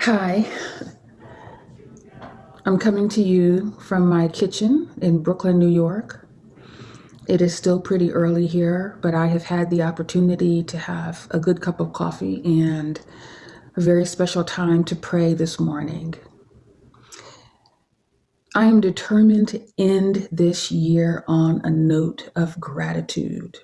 Hi, I'm coming to you from my kitchen in Brooklyn, New York. It is still pretty early here, but I have had the opportunity to have a good cup of coffee and a very special time to pray this morning. I am determined to end this year on a note of gratitude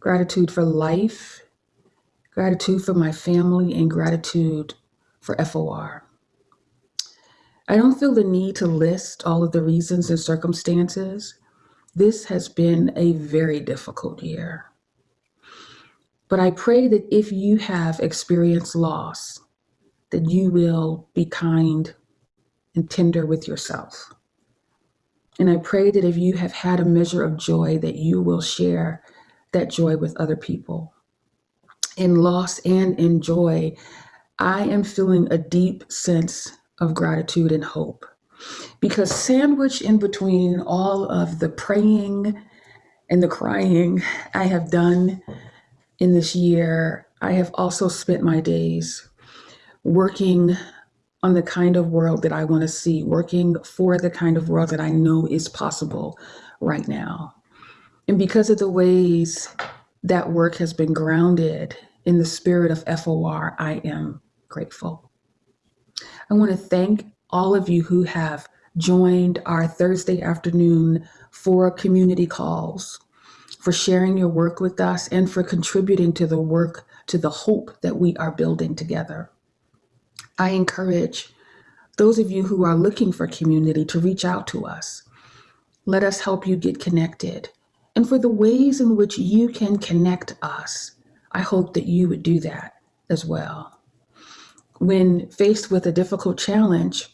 gratitude for life, gratitude for my family, and gratitude for FOR. I don't feel the need to list all of the reasons and circumstances. This has been a very difficult year. But I pray that if you have experienced loss, that you will be kind and tender with yourself. And I pray that if you have had a measure of joy, that you will share that joy with other people. In loss and in joy, I am feeling a deep sense of gratitude and hope because sandwiched in between all of the praying and the crying I have done in this year, I have also spent my days working on the kind of world that I want to see, working for the kind of world that I know is possible right now. And because of the ways that work has been grounded in the spirit of FOR, I am grateful. I want to thank all of you who have joined our Thursday afternoon for community calls, for sharing your work with us, and for contributing to the work, to the hope that we are building together. I encourage those of you who are looking for community to reach out to us. Let us help you get connected. And for the ways in which you can connect us, I hope that you would do that as well. When faced with a difficult challenge,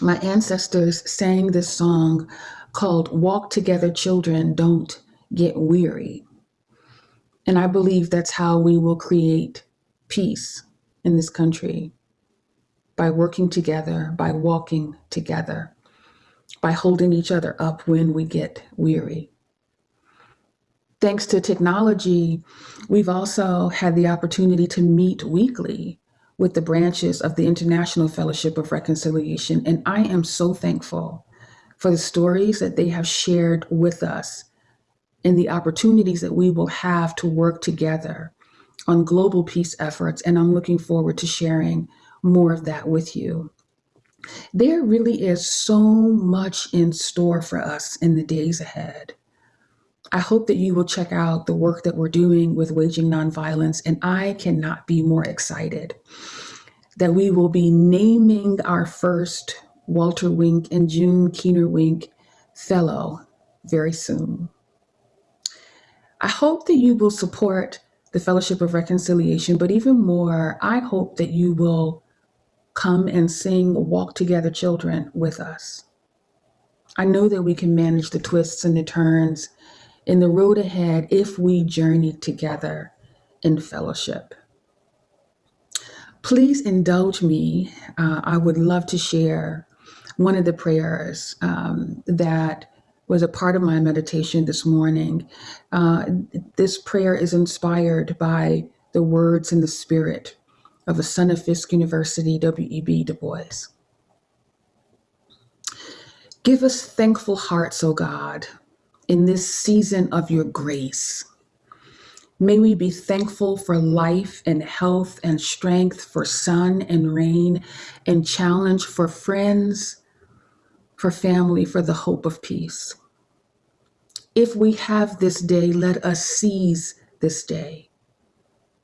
my ancestors sang this song called Walk Together, Children, Don't Get Weary. And I believe that's how we will create peace in this country by working together, by walking together, by holding each other up when we get weary. Thanks to technology, we've also had the opportunity to meet weekly with the branches of the International Fellowship of Reconciliation. And I am so thankful for the stories that they have shared with us and the opportunities that we will have to work together on global peace efforts. And I'm looking forward to sharing more of that with you. There really is so much in store for us in the days ahead. I hope that you will check out the work that we're doing with Waging Nonviolence, and I cannot be more excited that we will be naming our first Walter Wink and June Keener Wink Fellow very soon. I hope that you will support the Fellowship of Reconciliation, but even more, I hope that you will come and sing Walk Together Children with us. I know that we can manage the twists and the turns in the road ahead if we journey together in fellowship. Please indulge me. Uh, I would love to share one of the prayers um, that was a part of my meditation this morning. Uh, this prayer is inspired by the words and the spirit of a son of Fisk University, W.E.B. Du Bois. Give us thankful hearts, O God, in this season of your grace. May we be thankful for life and health and strength, for sun and rain and challenge, for friends, for family, for the hope of peace. If we have this day, let us seize this day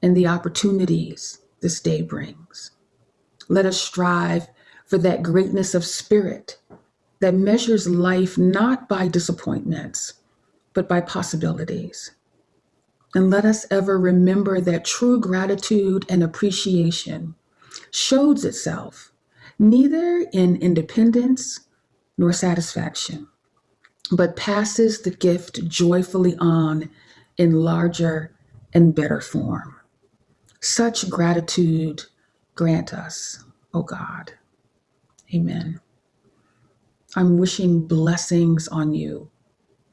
and the opportunities this day brings. Let us strive for that greatness of spirit that measures life not by disappointments, but by possibilities. And let us ever remember that true gratitude and appreciation shows itself neither in independence nor satisfaction, but passes the gift joyfully on in larger and better form. Such gratitude grant us, O God. Amen. I'm wishing blessings on you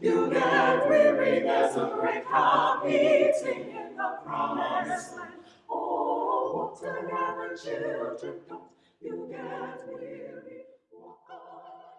you get weary. There's a great camp meeting in the promised land. Oh, walk together, children. Don't you get weary. Walk on.